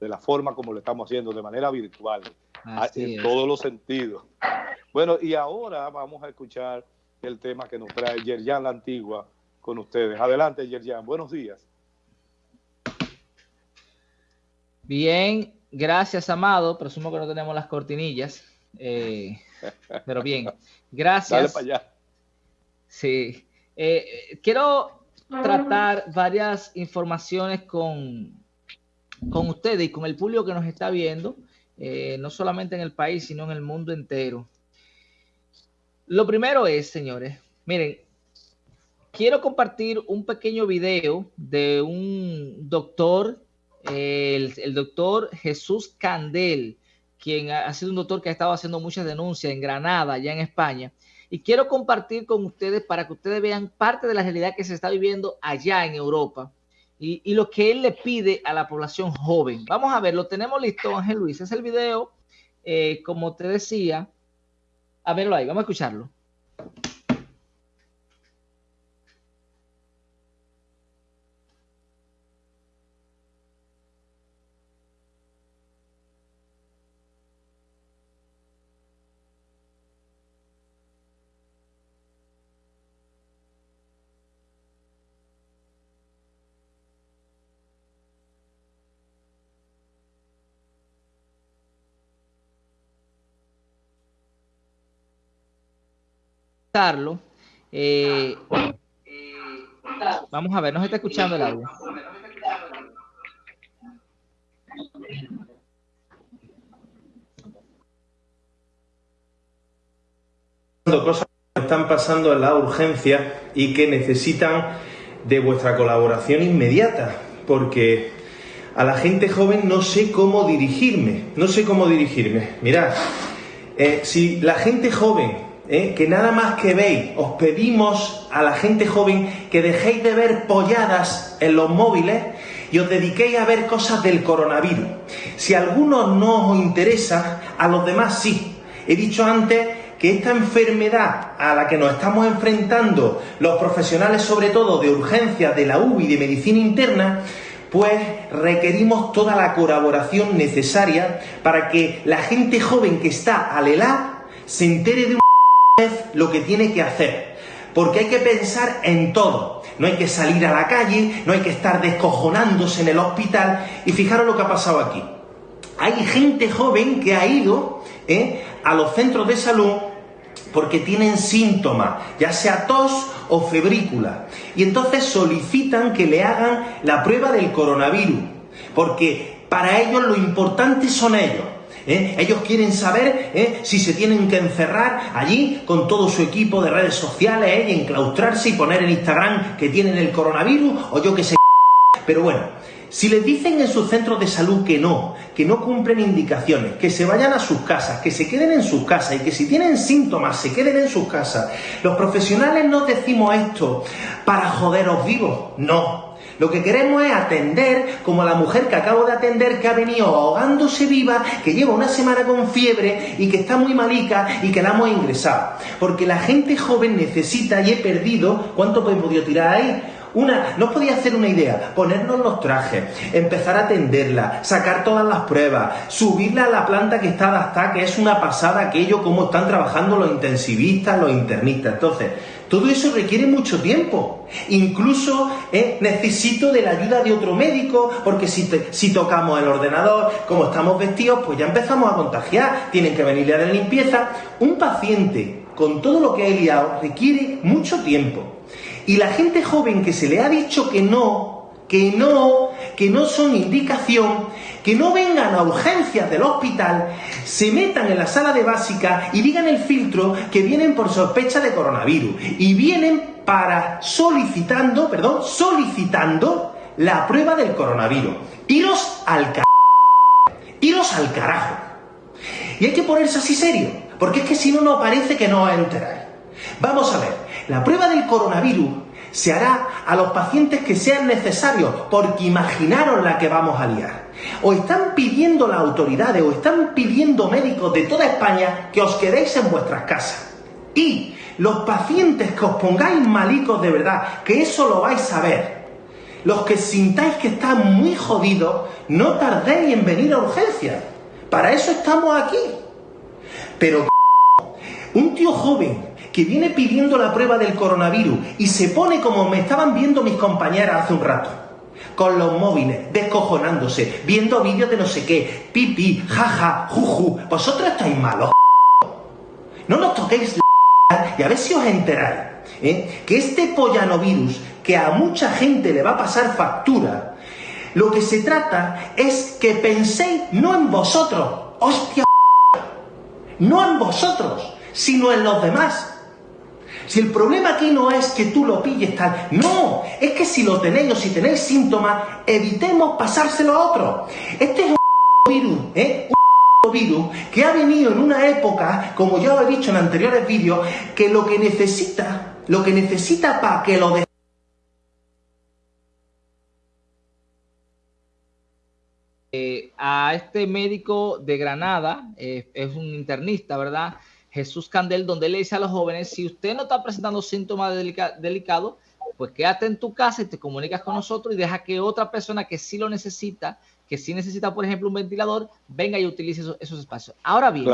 de la forma como lo estamos haciendo, de manera virtual, en todos los sentidos. Bueno, y ahora vamos a escuchar el tema que nos trae Yerjan la Antigua con ustedes. Adelante, Yerjan, buenos días. Bien, gracias, Amado. Presumo que no tenemos las cortinillas. Eh, pero bien, gracias. Dale para allá. Sí. Eh, quiero tratar varias informaciones con, con ustedes y con el público que nos está viendo, eh, no solamente en el país, sino en el mundo entero. Lo primero es, señores, miren, quiero compartir un pequeño video de un doctor, el, el doctor Jesús Candel, quien ha sido un doctor que ha estado haciendo muchas denuncias en Granada, allá en España, y quiero compartir con ustedes para que ustedes vean parte de la realidad que se está viviendo allá en Europa y, lo que él le pide a la población joven. Vamos a ver, lo tenemos listo, Ángel Luis. Es el video, eh, como te decía. A verlo ahí, vamos a escucharlo. Eh, vamos a ver, no se está escuchando el audio. Cosas que están pasando en la urgencia y que necesitan de vuestra colaboración inmediata, porque a la gente joven no sé cómo dirigirme, no sé cómo dirigirme. Mirad, eh, si la gente joven ¿eh? que nada más que veis, os pedimos a la gente joven que dejéis de ver polladas en los móviles y os dediquéis a ver cosas del coronavirus. Si a algunos no os interesa, a los demás sí. He dicho antes que esta enfermedad a la que nos estamos enfrentando los profesionales, sobre todo de urgencias de la UBI de medicina interna, pues requerimos toda la colaboración necesaria para que la gente joven que está al ELA se entere de un lo que tiene que hacer. Porque hay que pensar en todo. No hay que salir a la calle, no hay que estar descojonándose en el hospital. Y fijaros lo que ha pasado aquí. Hay gente joven que ha ido ¿eh? a los centros de salud porque tienen síntomas, ya sea tos o febrícula. Y entonces solicitan que le hagan la prueba del coronavirus. Porque para ellos lo importante son ellos. ¿Eh? Ellos quieren saber ¿eh? si se tienen que encerrar allí con todo su equipo de redes sociales ¿eh? y enclaustrarse y poner en Instagram que tienen el coronavirus o yo que sé. Pero bueno, si les dicen en sus centros de salud que no, que no cumplen indicaciones, que se vayan a sus casas, que se queden en sus casas y que si tienen síntomas se queden en sus casas, los profesionales no decimos esto para joderos vivos, no, lo que queremos es atender como la mujer que acabo de atender que ha venido ahogándose viva, que lleva una semana con fiebre y que está muy malica y que la hemos ingresado. Porque la gente joven necesita y he perdido, ¿cuánto he podido tirar ahí? Una, no podía hacer una idea, ponernos los trajes, empezar a atenderla, sacar todas las pruebas, subirla a la planta que está adaptada, que es una pasada aquello, cómo están trabajando los intensivistas, los internistas. Entonces, todo eso requiere mucho tiempo. Incluso eh, necesito de la ayuda de otro médico, porque si, si tocamos el ordenador, como estamos vestidos, pues ya empezamos a contagiar. Tienen que venirle a la limpieza. Un paciente con todo lo que ha liado requiere mucho tiempo. Y la gente joven que se le ha dicho que no, que no, que no son indicación, que no vengan a urgencias del hospital, se metan en la sala de básica y digan el filtro que vienen por sospecha de coronavirus y vienen para solicitando, perdón, solicitando la prueba del coronavirus. Iros al carajo. Iros al carajo. Y hay que ponerse así serio, porque es que si no, no parece que no enteráis. Vamos a ver, la prueba del coronavirus se hará a los pacientes que sean necesarios, porque imaginaron la que vamos a liar. O están pidiendo las autoridades, o están pidiendo médicos de toda España que os quedéis en vuestras casas. Y los pacientes que os pongáis malicos de verdad, que eso lo vais a ver, los que sintáis que están muy jodidos, no tardéis en venir a urgencia. Para eso estamos aquí. Pero un tío joven que viene pidiendo la prueba del coronavirus y se pone como me estaban viendo mis compañeras hace un rato, con los móviles, descojonándose, viendo vídeos de no sé qué, pipi, jaja, juju, vosotros estáis malos. No nos toquéis la y a ver si os enteráis ¿eh? que este pollanovirus que a mucha gente le va a pasar factura, lo que se trata es que penséis no en vosotros, hostia, no en vosotros, sino en los demás. Si el problema aquí no es que tú lo pilles tal, no, es que si lo tenéis o si tenéis síntomas, evitemos pasárselo a otro. Este es un virus, ¿eh? Un virus que ha venido en una época, como ya os he dicho en anteriores vídeos, que lo que necesita, lo que necesita para que lo eh, a este médico de Granada, eh, es un internista, ¿verdad? Jesús Candel, donde le dice a los jóvenes, si usted no está presentando síntomas delicados, pues quédate en tu casa y te comunicas con nosotros y deja que otra persona que sí lo necesita, que sí necesita, por ejemplo, un ventilador, venga y utilice esos, espacios. Ahora bien,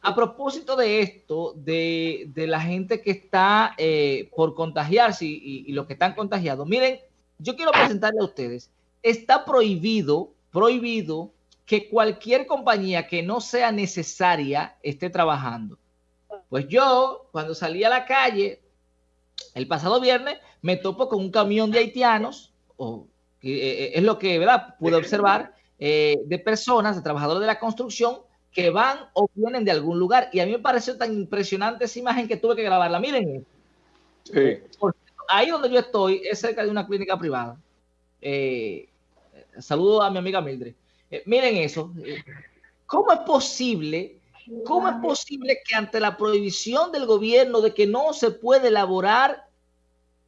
a propósito de esto, de, la gente que está eh, por contagiarse y, y los que están contagiados, miren, yo quiero presentarle a ustedes, está prohibido, prohibido que cualquier compañía que no sea necesaria esté trabajando. Pues yo, cuando salí a la calle el pasado viernes, me topo con un camión de haitianos, o eh, eh, es lo que ¿verdad? pude observar, eh, de personas, de trabajadores de la construcción, que van o vienen de algún lugar. Y a mí me pareció tan impresionante esa imagen que tuve que grabarla. Miren. ahí donde yo estoy es cerca de una clínica privada. saludo a mi amiga Mildred. Eh, miren eso. ¿Cómo es posible? ¿Cómo es posible que ante la prohibición del gobierno de que no se puede elaborar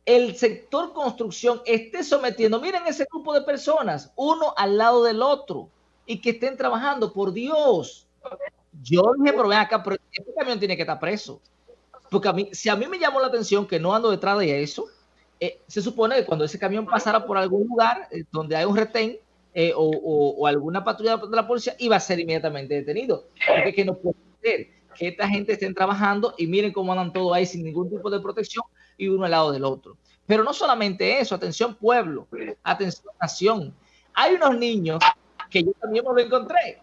el sector construcción esté sometiendo, miren ese grupo de personas, uno al lado del otro, y que estén trabajando, por Dios. Yo dije, pero ven acá, pero este camión tiene que estar preso. Porque a mí, si a mí me llamó la atención que no ando detrás de eso, eh, se supone que cuando ese camión pasara por algún lugar eh, donde hay un retén, eh, o, alguna patrulla de la policía iba a ser inmediatamente detenido. Porque que no puede ser que esta gente estén trabajando y miren cómo andan todos ahí sin ningún tipo de protección y uno al lado del otro. Pero no solamente eso, atención pueblo, atención nación. Hay unos niños que yo también me lo encontré.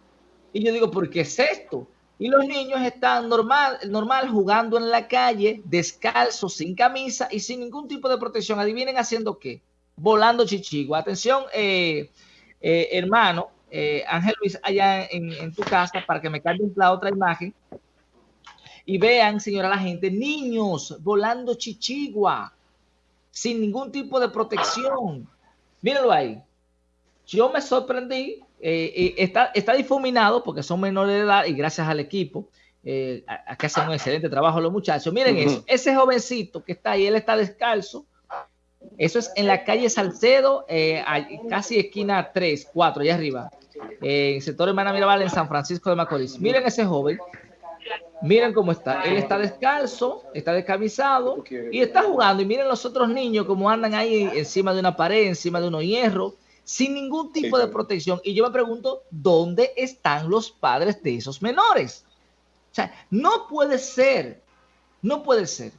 Y yo digo, ¿por qué es esto? Y los niños están normal, normal jugando en la calle, descalzos, sin camisa y sin ningún tipo de protección. Adivinen haciendo qué? Volando chichigua. Atención, eh, eh, hermano, eh, Ángel Luis, allá en, tu casa, para que me cambien la otra imagen. Y vean, señora la gente, niños volando chichigua, sin ningún tipo de protección. Mírenlo ahí. Yo me sorprendí. Eh, está, está difuminado porque son menores de edad y gracias al equipo. acá hacen un excelente trabajo los muchachos. Miren eso, ese jovencito que está ahí, él está descalzo, eso es en la calle Salcedo, eh, casi esquina 3, 4, allá arriba. Eh, en el sector Hermana Mirabal, en San Francisco de Macorís. Miren ese joven. Miren cómo está. Él está descalzo, está descamisado y está jugando. Y miren los otros niños como andan ahí encima de una pared, encima de unos hierros, sin ningún tipo de protección. Y yo me pregunto, ¿dónde están los padres de esos menores? O sea, no puede ser, no puede ser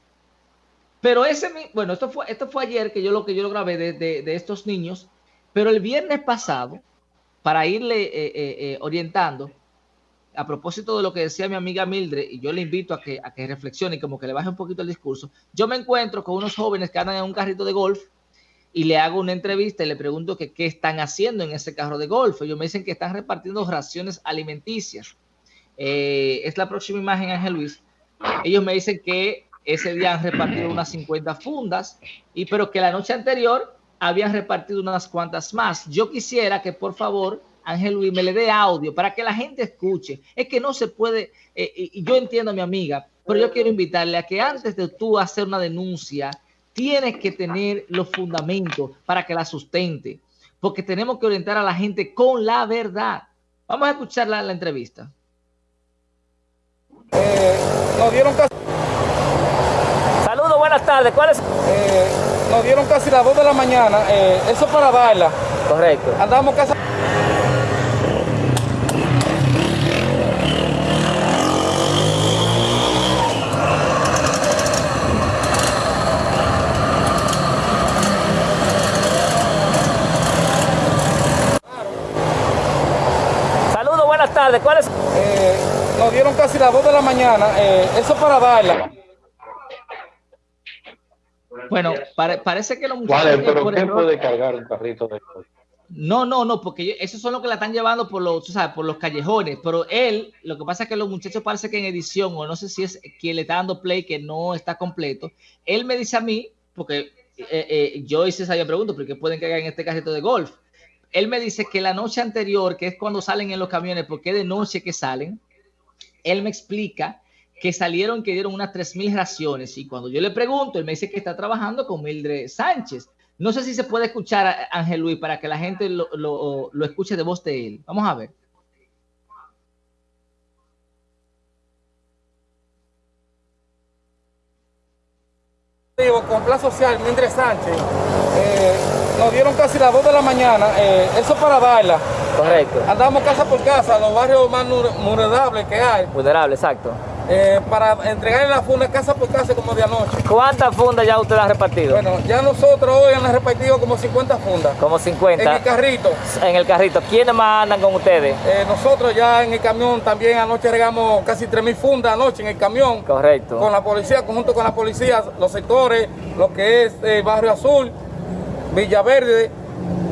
pero ese, bueno, esto fue, esto fue ayer que yo lo que yo grabé de, estos niños, pero el viernes pasado, para irle eh, eh, eh, orientando, a propósito de lo que decía mi amiga Mildred, y yo le invito a que, a que reflexione y como que le baje un poquito el discurso, yo me encuentro con unos jóvenes que andan en un carrito de golf y le hago una entrevista y le pregunto que qué están haciendo en ese carro de golf. Ellos me dicen que están repartiendo raciones alimenticias. es la próxima imagen, Ángel Luis. Ellos me dicen que ese día han repartido unas 50 fundas, y pero que la noche anterior habían repartido unas cuantas más. Yo quisiera que por favor Ángel Luis me le dé audio para que la gente escuche. Es que no se puede, eh, y yo entiendo a mi amiga, pero yo quiero invitarle a que antes de tú hacer una denuncia, tienes que tener los fundamentos para que la sustente, porque tenemos que orientar a la gente con la verdad. Vamos a escuchar la, entrevista. Eh, nos dieron buenas tardes. ¿Cuál es? Eh, nos dieron casi las 2 de la mañana, eh, eso para darla. Correcto. Andamos casi... Saludos, buenas tardes. ¿Cuál es? Eh, nos dieron casi las 2 de la mañana, eh, eso para darla. Bueno, parece que los muchachos... Vale, pero ¿quién puede cargar un carrito de No, no, no, porque esos son los que la están llevando por los, sabes, por los callejones. Pero él, lo que pasa es que los muchachos parece que en edición, o no sé si es quien le está dando play que no está completo. Él me dice a mí, porque eh, eh, yo hice esa pregunta, porque pueden cargar en este carrito de golf. Él me dice que la noche anterior, que es cuando salen en los camiones, porque de noche que salen, él me explica que salieron que dieron unas 3.000 raciones y cuando yo le pregunto, él me dice que está trabajando con Mildred Sánchez. No sé si se puede escuchar a Ángel Luis para que la gente lo, lo, escuche de voz de él. Vamos a ver. Con Plan Social, Mildred Sánchez, eh, nos dieron casi las 2 de la mañana, eh, eso para darla. Correcto. Andamos casa por casa, los barrios más vulnerables que hay. Vulnerables, exacto. Eh, para entregarle la funda casa por casa como de anoche. ¿Cuántas fundas ya usted ha repartido? Bueno, ya nosotros hoy han repartido como 50 fundas. Como 50. En el carrito. En el carrito. ¿Quiénes más andan con ustedes? Eh, nosotros ya en el camión también anoche regamos casi 3.000 fundas anoche en el camión. Correcto. Con la policía, conjunto con la policía, los sectores, lo que es el Barrio Azul, Villaverde,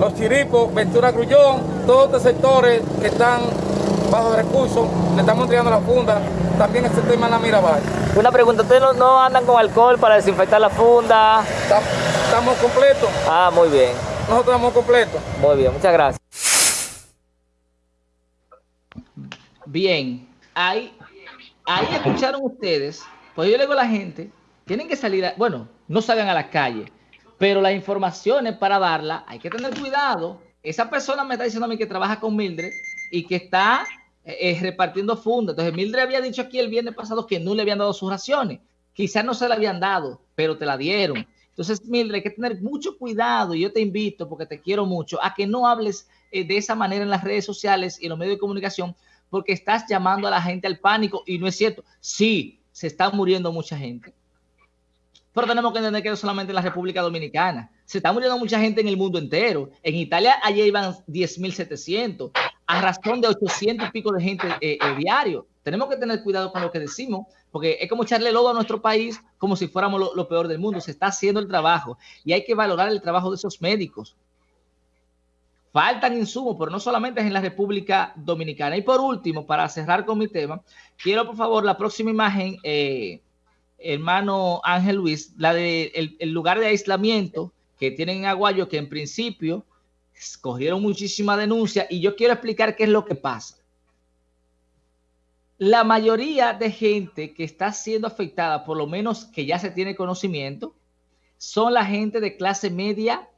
Los Chiripos, Ventura Grullón, todos estos sectores que están bajo recursos, le estamos entregando la funda también este tema en la Mirabal. Una pregunta, ¿ustedes no, andan con alcohol para desinfectar la funda? Estamos completos. Ah, muy bien. Nosotros estamos completos. Muy bien, muchas gracias. Bien, ahí, ahí escucharon ustedes, pues yo le digo a la gente, tienen que salir, bueno, no salgan a la calle, pero las informaciones para darla, hay que tener cuidado. Esa persona me está diciendo a mí que trabaja con Mildred y que está eh, repartiendo fundas. Entonces, Mildred había dicho aquí el viernes pasado que no le habían dado sus raciones. Quizás no se la habían dado, pero te la dieron. Entonces, Mildred, hay que tener mucho cuidado y yo te invito, porque te quiero mucho, a que no hables eh, de esa manera en las redes sociales y en los medios de comunicación, porque estás llamando a la gente al pánico y no es cierto. Sí, se está muriendo mucha gente, pero tenemos que entender que no solamente en la República Dominicana. Se está muriendo mucha gente en el mundo entero. En Italia ayer iban 10.700 a razón de 800 y pico de gente eh, eh, diario. Tenemos que tener cuidado con lo que decimos, porque es como echarle lodo a nuestro país como si fuéramos lo, peor del mundo. Se está haciendo el trabajo y hay que valorar el trabajo de esos médicos. Faltan insumos, pero no solamente es en la República Dominicana. Y por último, para cerrar con mi tema, quiero por favor la próxima imagen, eh, hermano Ángel Luis, la de el, lugar de aislamiento que tienen en Aguayo, que en principio cogieron muchísima denuncia y yo quiero explicar qué es lo que pasa. La mayoría de gente que está siendo afectada, por lo menos que ya se tiene conocimiento, son la gente de clase media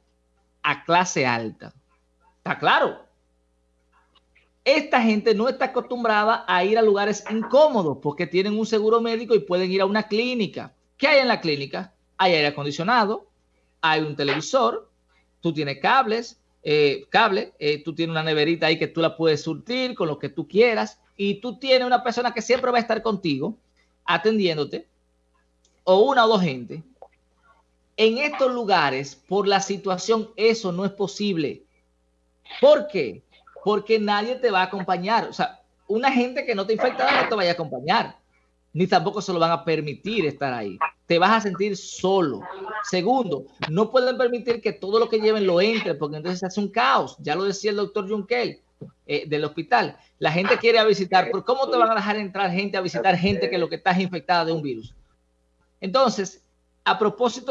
a clase alta. ¿Está claro? Esta gente no está acostumbrada a ir a lugares incómodos porque tienen un seguro médico y pueden ir a una clínica. ¿Qué hay en la clínica? Hay aire acondicionado, hay un televisor, tú tienes cables, eh, cable, eh, tú tienes una neverita ahí que tú la puedes surtir con lo que tú quieras y tú tienes una persona que siempre va a estar contigo atendiéndote o una o dos gente. En estos lugares, por la situación, eso no es posible. ¿Por qué? Porque nadie te va a acompañar. O sea, una gente que no te infectada no te vaya a acompañar, ni tampoco se lo van a permitir estar ahí te vas a sentir solo. Segundo, no pueden permitir que todo lo que lleven lo entre, porque entonces se hace un caos. Ya lo decía el doctor Junkel eh, del hospital. La gente quiere a visitar, pero ¿cómo te van a dejar entrar gente a visitar gente que lo que está infectada de un virus? Entonces, a propósito